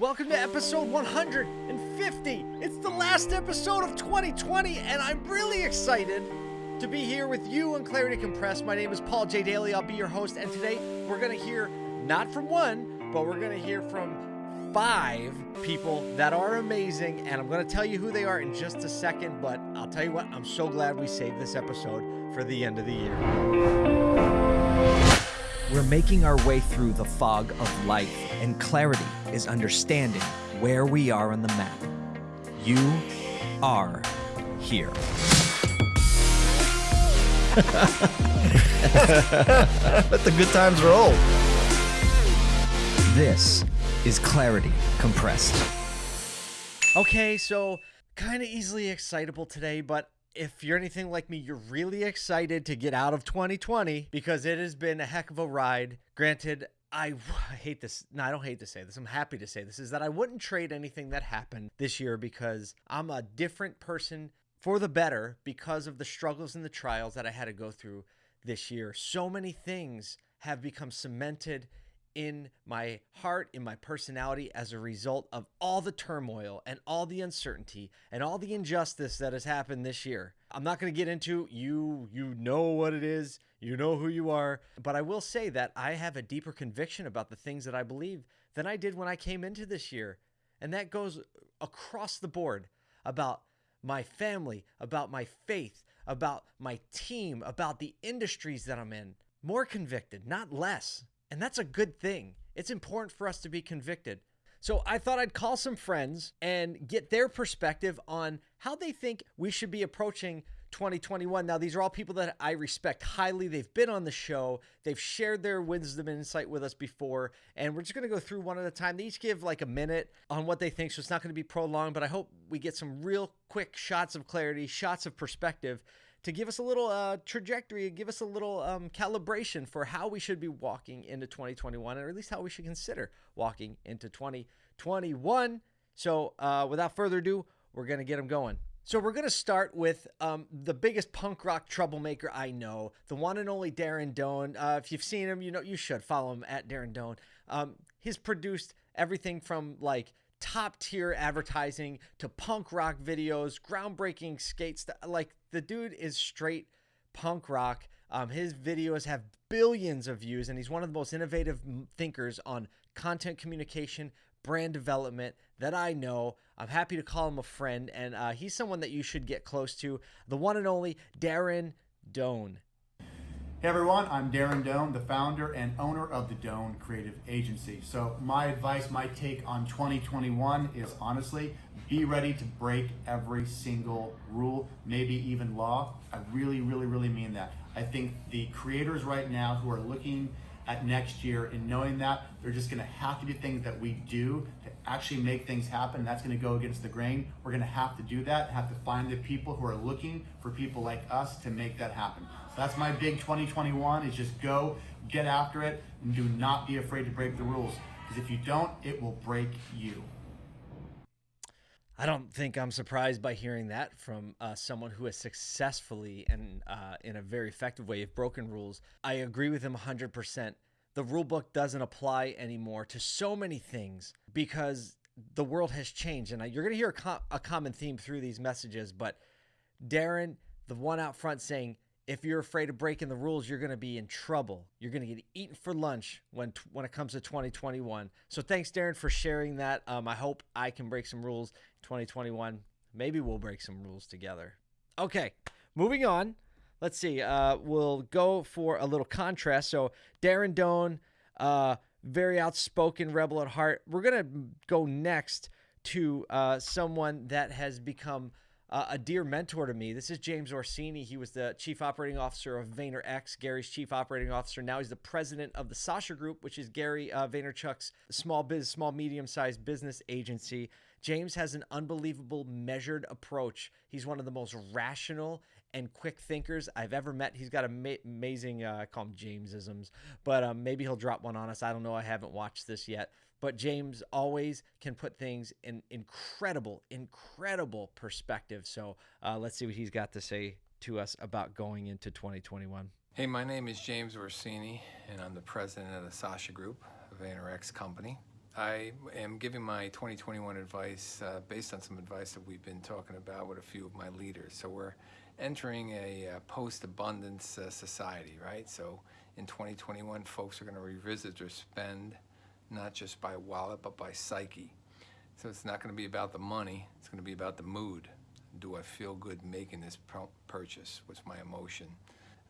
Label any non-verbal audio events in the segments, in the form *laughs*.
Welcome to episode 150. It's the last episode of 2020, and I'm really excited to be here with you on Clarity Compressed. My name is Paul J. Daly. I'll be your host, and today we're going to hear not from one, but we're going to hear from five people that are amazing, and I'm going to tell you who they are in just a second. But I'll tell you what, I'm so glad we saved this episode for the end of the year. We're making our way through the fog of life, and clarity is understanding where we are on the map. You are here. Let the good times roll. This is Clarity Compressed. Okay, so kind of easily excitable today, but if you're anything like me, you're really excited to get out of 2020 because it has been a heck of a ride. Granted, *laughs* I, hate this. No, I don't hate to say this. I'm happy to say this is that I wouldn't trade anything that happened this year because I'm a different person for the better because of the struggles and the trials that I had to go through this year. So many things have become cemented in my heart, in my personality, as a result of all the turmoil and all the uncertainty and all the injustice that has happened this year. I'm not going to get into you, you know what it is, you know who you are, but I will say that I have a deeper conviction about the things that I believe than I did when I came into this year. And that goes across the board about my family, about my faith, about my team, about the industries that I'm in. More convicted, not less. And that's a good thing. It's important for us to be convicted. So I thought I'd call some friends and get their perspective on how they think we should be approaching 2021. Now, these are all people that I respect highly. They've been on the show, they've shared their wisdom and insight with us before, and we're just going to go through one at a time. They each give like a minute on what they think, so it's not going to be prolonged, but I hope we get some real quick shots of clarity, shots of perspective to give us a little uh, trajectory, give us a little um, calibration for how we should be walking into 2021, or at least how we should consider walking into 2021. So, uh, without further ado, we're going to get them going. So, we're going to start with um, the biggest punk rock troublemaker I know, the one and only Darren Doane. Uh, if you've seen him, you know you should follow him at Darren Doane. Um, he's produced everything from like top tier advertising to punk rock videos, groundbreaking skates. Like the dude is straight punk rock. Um, his videos have billions of views, and he's one of the most innovative thinkers on content communication, brand development that I know. I'm happy to call him a friend, and uh, he's someone that you should get close to. The one and only Darren Doane. Hey everyone, I'm Darren Doane, the founder and owner of the Doane Creative Agency. So, my advice, my take on 2021 is honestly be ready to break every single rule, maybe even law. I really, really, really mean that. I think the creators right now who are looking at next year and knowing that they're just going to have to do things that we do to actually make things happen. That's going to go against the grain. We're going to have to do that, have to find the people who are looking for people like us to make that happen. That's my big 2021 is just go, get after it, and do not be afraid to break the rules. Because if you don't, it will break you. I don't think I'm surprised by hearing that from uh, someone who has successfully and uh, in a very effective way have broken rules. I agree with him 100%. The rule book doesn't apply anymore to so many things because the world has changed. And you're going to hear a, com- a common theme through these messages, but Darren, the one out front saying, if you're afraid of breaking the rules, you're going to be in trouble. You're going to get eaten for lunch when when it comes to 2021. So thanks, Darren, for sharing that. Um, I hope I can break some rules 2021. Maybe we'll break some rules together. Okay, moving on. Let's see. Uh, we'll go for a little contrast. So Darren Doane, uh, very outspoken rebel at heart. We're gonna go next to uh, someone that has become uh, a dear mentor to me. This is James Orsini. He was the chief operating officer of VaynerX, Gary's chief operating officer. Now he's the president of the Sasha Group, which is Gary uh, Vaynerchuk's small biz, small medium sized business agency. James has an unbelievable measured approach. He's one of the most rational and quick thinkers I've ever met. He's got ama- amazing, uh, I call him Jamesisms, but um, maybe he'll drop one on us. I don't know. I haven't watched this yet. But James always can put things in incredible, incredible perspective. So uh, let's see what he's got to say to us about going into 2021. Hey, my name is James Orsini, and I'm the president of the Sasha Group, a VaynerX company. I am giving my 2021 advice uh, based on some advice that we've been talking about with a few of my leaders. So we're entering a uh, post-abundance uh, society, right? So in 2021, folks are going to revisit their spend, not just by wallet, but by psyche. So it's not going to be about the money, it's going to be about the mood. Do I feel good making this purchase? What's my emotion?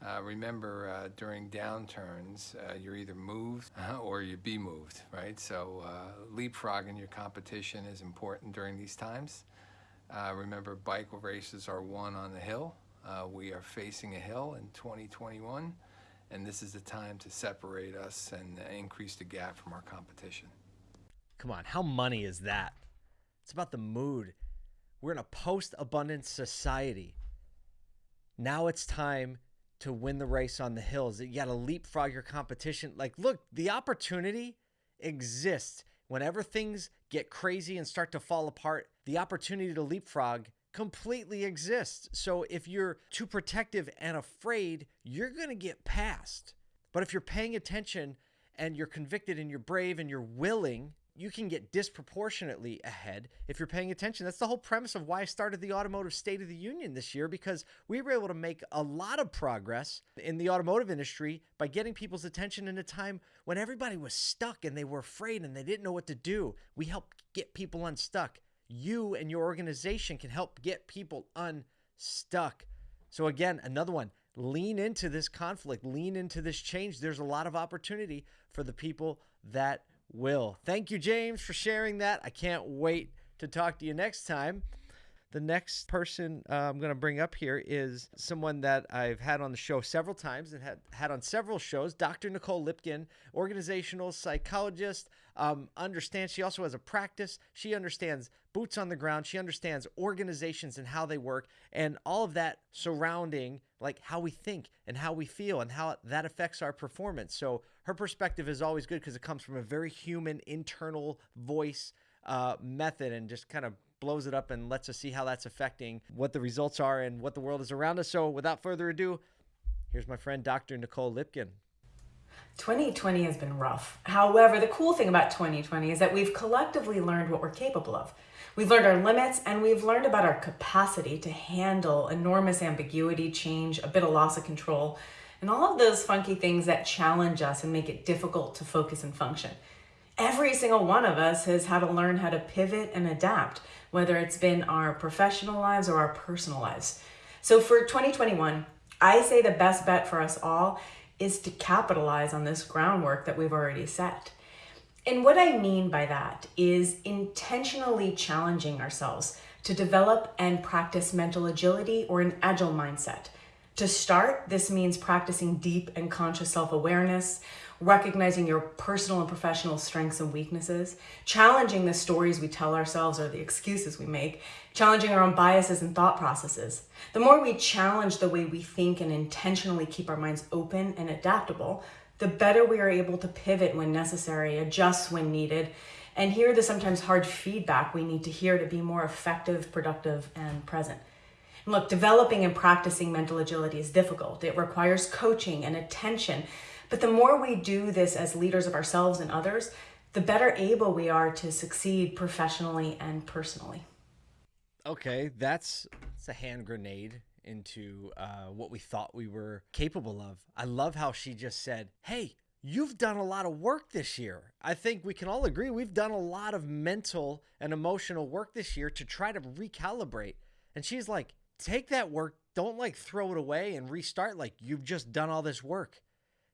Uh, remember, uh, during downturns, uh, you're either moved or you be moved, right? So uh, leapfrogging your competition is important during these times. Uh, remember, bike races are won on the hill. Uh, we are facing a hill in 2021, and this is the time to separate us and increase the gap from our competition. Come on, how money is that? It's about the mood. We're in a post abundance society. Now it's time to win the race on the hills. You got to leapfrog your competition. Like, look, the opportunity exists. Whenever things get crazy and start to fall apart, the opportunity to leapfrog completely exists. So if you're too protective and afraid, you're going to get passed. But if you're paying attention and you're convicted and you're brave and you're willing, you can get disproportionately ahead if you're paying attention. That's the whole premise of why I started the Automotive State of the Union this year because we were able to make a lot of progress in the automotive industry by getting people's attention in a time when everybody was stuck and they were afraid and they didn't know what to do. We helped get people unstuck. You and your organization can help get people unstuck. So, again, another one lean into this conflict, lean into this change. There's a lot of opportunity for the people that will. Thank you, James, for sharing that. I can't wait to talk to you next time. The next person uh, I'm going to bring up here is someone that I've had on the show several times and had, had on several shows, Dr. Nicole Lipkin, organizational psychologist. Um, understands she also has a practice. She understands boots on the ground. She understands organizations and how they work and all of that surrounding like how we think and how we feel and how that affects our performance. So her perspective is always good because it comes from a very human internal voice uh, method and just kind of blows it up and lets us see how that's affecting what the results are and what the world is around us. So, without further ado, here's my friend Dr. Nicole Lipkin. 2020 has been rough. However, the cool thing about 2020 is that we've collectively learned what we're capable of. We've learned our limits and we've learned about our capacity to handle enormous ambiguity, change, a bit of loss of control, and all of those funky things that challenge us and make it difficult to focus and function. Every single one of us has had to learn how to pivot and adapt whether it's been our professional lives or our personal lives. So for 2021, I say the best bet for us all is to capitalize on this groundwork that we've already set. And what I mean by that is intentionally challenging ourselves to develop and practice mental agility or an agile mindset. To start, this means practicing deep and conscious self awareness, recognizing your personal and professional strengths and weaknesses, challenging the stories we tell ourselves or the excuses we make, challenging our own biases and thought processes. The more we challenge the way we think and intentionally keep our minds open and adaptable, the better we are able to pivot when necessary, adjust when needed, and hear the sometimes hard feedback we need to hear to be more effective, productive, and present. look, developing and practicing mental agility is difficult. It requires coaching and attention but the more we do this as leaders of ourselves and others, the better able we are to succeed professionally and personally. Okay, that's, that's a hand grenade into uh, what we thought we were capable of. I love how she just said, Hey, you've done a lot of work this year. I think we can all agree we've done a lot of mental and emotional work this year to try to recalibrate. And she's like, Take that work, don't like throw it away and restart like you've just done all this work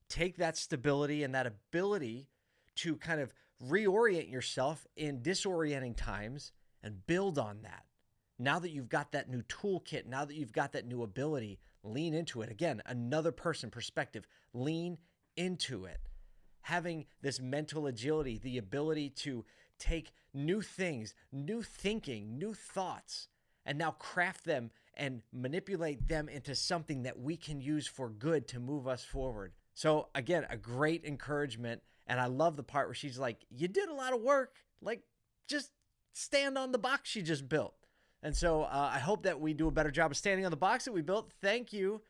take that stability and that ability to kind of reorient yourself in disorienting times and build on that. Now that you've got that new toolkit, now that you've got that new ability, lean into it. Again, another person perspective, lean into it. Having this mental agility, the ability to take new things, new thinking, new thoughts, and now craft them and manipulate them into something that we can use for good to move us forward. So again, a great encouragement. And I love the part where she's like, You did a lot of work. Like, just stand on the box you just built. And so uh, I hope that we do a better job of standing on the box that we built. Thank you,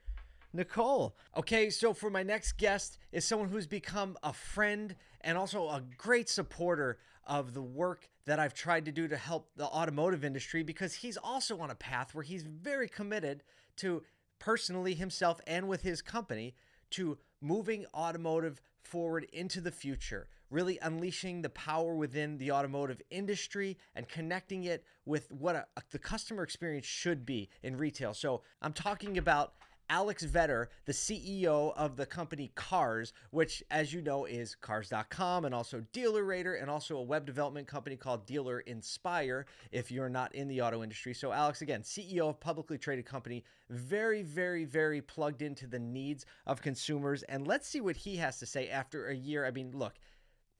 Nicole. Okay, so for my next guest is someone who's become a friend and also a great supporter of the work that I've tried to do to help the automotive industry because he's also on a path where he's very committed to personally himself and with his company to moving automotive forward into the future, really unleashing the power within the automotive industry and connecting it with what a, the customer experience should be in retail. So I'm talking about Alex Vetter, the CEO of the company Cars, which, as you know, is Cars.com and also Dealer DealerRater and also a web development company called Dealer Inspire if you're not in the auto industry. So, Alex, again, CEO of publicly traded company, very, very, very plugged into the needs of consumers. And let's see what he has to say after a year. I mean, look,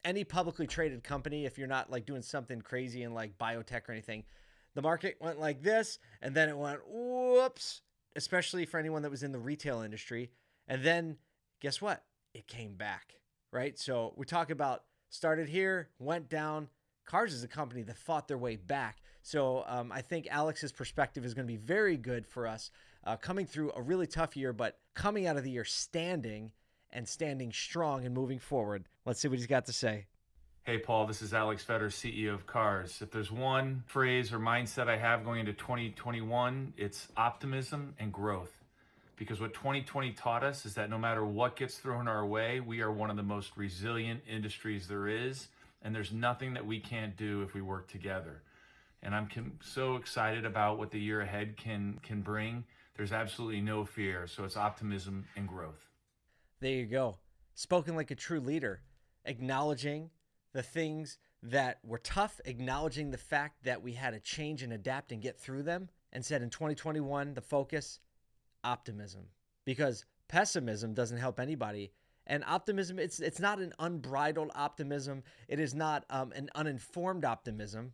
any publicly traded company, if you're not like doing something crazy in like biotech or anything, the market went like this and then it went whoops especially for anyone that was in the retail industry. And then guess what? It came back, right? So we talk about started here, went down. Cars is a company that fought their way back. So um, I think Alex's perspective is going to be very good for us uh, coming through a really tough year, but coming out of the year standing and standing strong and moving forward. Let's see what he's got to say. Hey, Paul, this is Alex Vetter, CEO of Cars. If there's one phrase or mindset I have going into 2021, it's optimism and growth. Because what 2020 taught us is that no matter what gets thrown our way, we are one of the most resilient industries there is, and there's nothing that we can't do if we work together. And I'm so excited about what the year ahead can can bring. There's absolutely no fear, so it's optimism and growth. There you go. Spoken like a true leader, acknowledging the things that were tough, acknowledging the fact that we had to change and adapt and get through them, and said in 2021, the focus, optimism. Because pessimism doesn't help anybody. And optimism, it's it's not an unbridled optimism. It is not um, an uninformed optimism.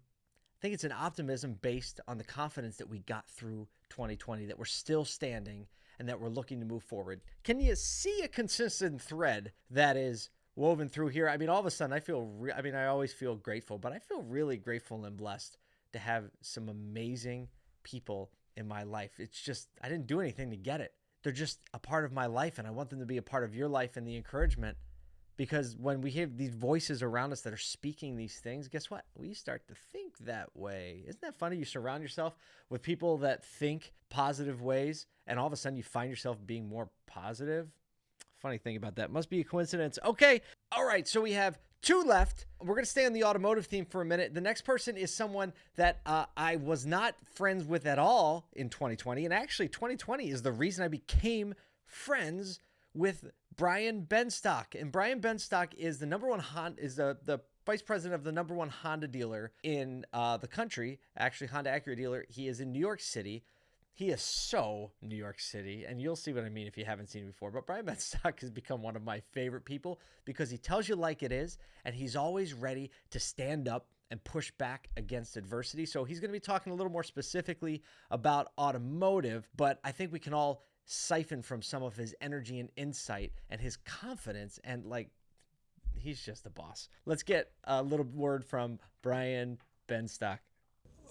I think it's an optimism based on the confidence that we got through 2020, that we're still standing and that we're looking to move forward. Can you see a consistent thread that is woven through here. I mean, all of a sudden, I feel. Re- I mean, I always feel grateful, but I feel really grateful and blessed to have some amazing people in my life. It's just I didn't do anything to get it. They're just a part of my life, and I want them to be a part of your life and the encouragement. Because when we have these voices around us that are speaking these things, guess what? We start to think that way. Isn't that funny? You surround yourself with people that think positive ways, and all of a sudden you find yourself being more positive Funny thing about that. Must be a coincidence. Okay. All right. So we have two left. We're going to stay on the automotive theme for a minute. The next person is someone that uh, I was not friends with at all in 2020. And actually, 2020 is the reason I became friends with Brian Benstock. And Brian Benstock is the number one Honda, is the, the vice president of the number one Honda dealer in uh, the country, actually, Honda Acura dealer. He is in New York City. He is so New York City, and you'll see what I mean if you haven't seen him before. But Brian *laughs* Benstock has become one of my favorite people because he tells you like it is, and he's always ready to stand up and push back against adversity. So he's going to be talking a little more specifically about automotive, but I think we can all siphon from some of his energy and insight and his confidence and like he's just the boss. Let's get a little word from Brian Benstock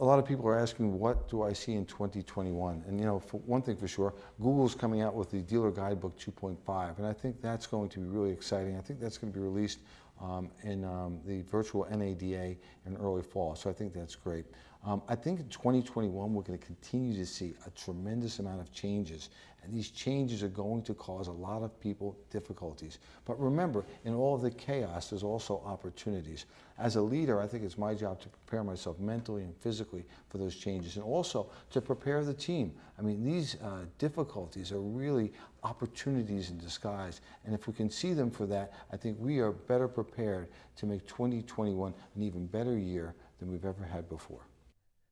a lot of people are asking, what do I see in 2021? And you know, for one thing for sure, Google's coming out with the Dealer Guidebook 2.5, and I think that's going to be really exciting. I think that's going to be released um, in um, the virtual NADA in early fall, so I think that's great. Um, I think in 2021 we're going to continue to see a tremendous amount of changes and these changes are going to cause a lot of people difficulties. But remember, in all of the chaos, there's also opportunities. As a leader, I think it's my job to prepare myself mentally and physically for those changes and also to prepare the team. I mean, these uh, difficulties are really opportunities in disguise. And if we can see them for that, I think we are better prepared to make 2021 an even better year than we've ever had before.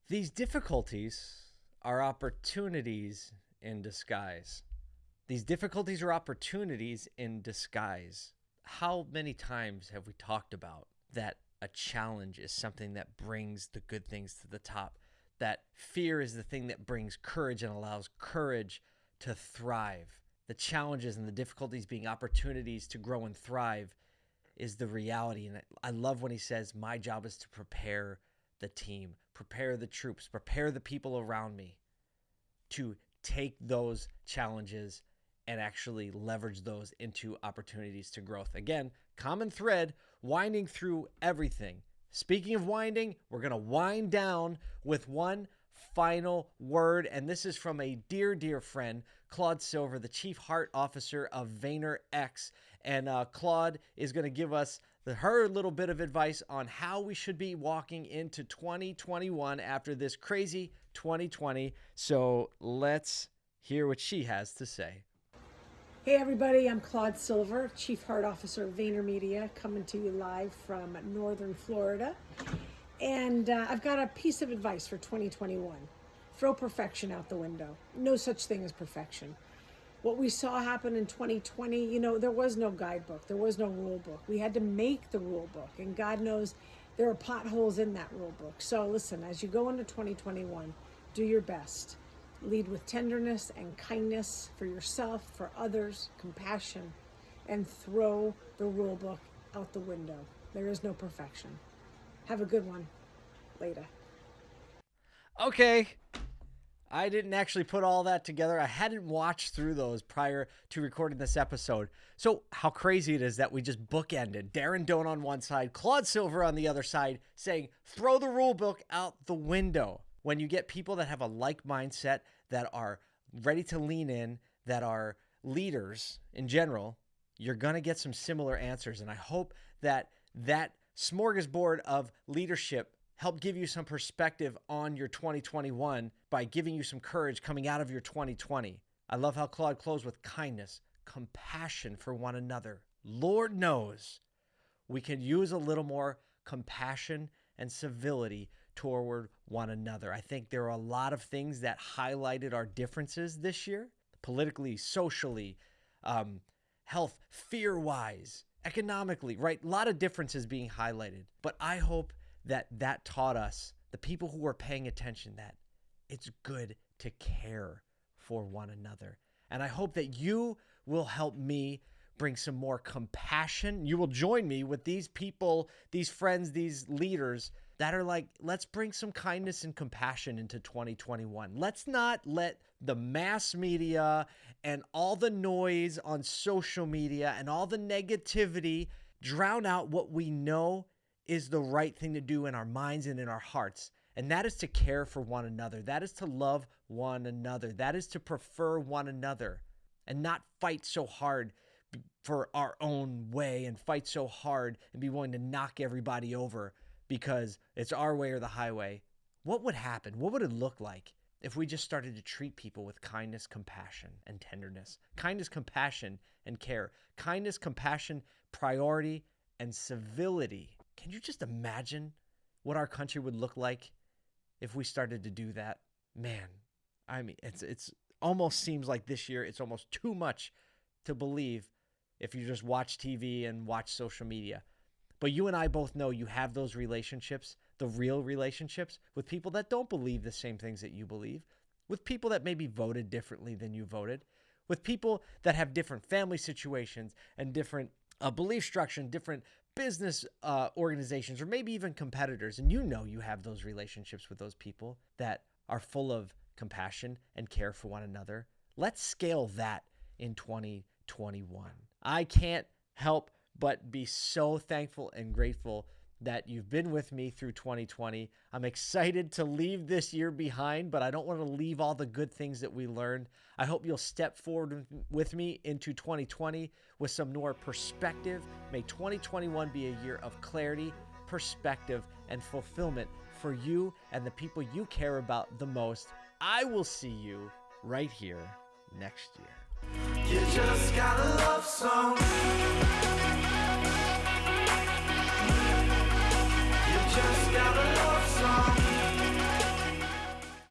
These difficulties are opportunities in disguise. These difficulties are opportunities in disguise. How many times have we talked about that a challenge is something that brings the good things to the top? That fear is the thing that brings courage and allows courage to thrive. The challenges and the difficulties being opportunities to grow and thrive is the reality. And I love when he says, My job is to prepare the team, prepare the troops, prepare the people around me to take those challenges and actually leverage those into opportunities to growth. Again, common thread winding through everything Speaking of winding, we're going to wind down with one final word. And this is from a dear, dear friend, Claude Silver, the Chief Heart Officer of VaynerX. And uh, Claude is going to give us the, her little bit of advice on how we should be walking into 2021 after this crazy 2020. So let's hear what she has to say. Hey everybody, I'm Claude Silver, Chief Heart Officer of VaynerMedia, coming to you live from Northern Florida. And uh, I've got a piece of advice for 2021. Throw perfection out the window. No such thing as perfection. What we saw happen in 2020, you know, there was no guidebook, there was no rule book. We had to make the rule book, and God knows there are potholes in that rule book. So listen, as you go into 2021, do your best Lead with tenderness and kindness for yourself, for others, compassion, and throw the rule book out the window. There is no perfection. Have a good one. Later. Okay. I didn't actually put all that together. I hadn't watched through those prior to recording this episode. So, how crazy it is that we just bookended Darren Doane on one side, Claude Silver on the other side, saying, throw the rule book out the window when you get people that have a like mindset, that are ready to lean in, that are leaders in general, you're going to get some similar answers. And I hope that that smorgasbord of leadership helped give you some perspective on your 2021 by giving you some courage coming out of your 2020. I love how Claude closed with kindness, compassion for one another. Lord knows we can use a little more compassion and civility toward one another. I think there are a lot of things that highlighted our differences this year, politically, socially, um, health, fear wise, economically, right? A lot of differences being highlighted. But I hope that that taught us, the people who are paying attention, that it's good to care for one another. And I hope that you will help me bring some more compassion. You will join me with these people, these friends, these leaders that are like, let's bring some kindness and compassion into 2021. Let's not let the mass media and all the noise on social media and all the negativity drown out what we know is the right thing to do in our minds and in our hearts. And that is to care for one another. That is to love one another. That is to prefer one another and not fight so hard for our own way and fight so hard and be willing to knock everybody over because it's our way or the highway, what would happen? What would it look like if we just started to treat people with kindness, compassion, and tenderness? Kindness, compassion, and care. Kindness, compassion, priority, and civility. Can you just imagine what our country would look like if we started to do that? Man, I mean, it's it's almost seems like this year it's almost too much to believe if you just watch TV and watch social media. But you and I both know you have those relationships, the real relationships, with people that don't believe the same things that you believe, with people that maybe voted differently than you voted, with people that have different family situations and different uh, belief structure and different business uh, organizations or maybe even competitors. And you know you have those relationships with those people that are full of compassion and care for one another. Let's scale that in 2021. I can't help but be so thankful and grateful that you've been with me through 2020. I'm excited to leave this year behind, but I don't want to leave all the good things that we learned. I hope you'll step forward with me into 2020 with some more perspective. May 2021 be a year of clarity, perspective, and fulfillment for you and the people you care about the most. I will see you right here next year. You just gotta love